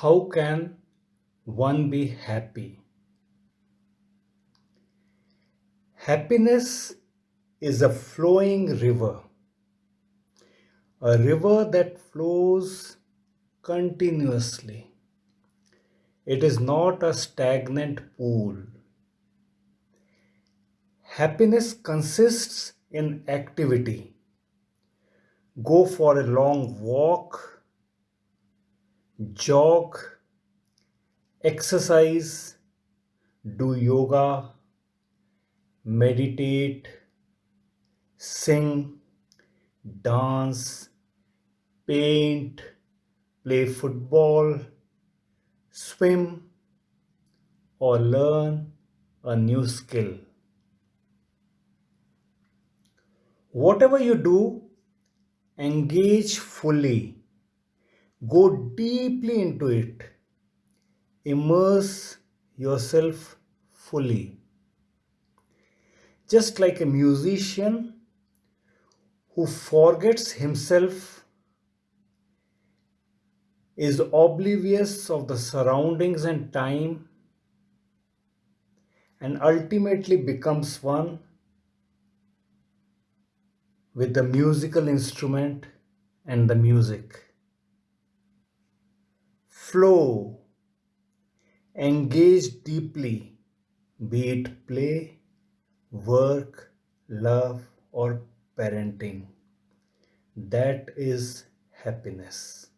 How can one be happy? Happiness is a flowing river, a river that flows continuously. It is not a stagnant pool. Happiness consists in activity. Go for a long walk, jog, exercise, do yoga, meditate, sing, dance, paint, play football, swim, or learn a new skill. Whatever you do, engage fully. Go deeply into it. Immerse yourself fully. Just like a musician who forgets himself is oblivious of the surroundings and time and ultimately becomes one with the musical instrument and the music. Flow, engage deeply, be it play, work, love, or parenting. That is happiness.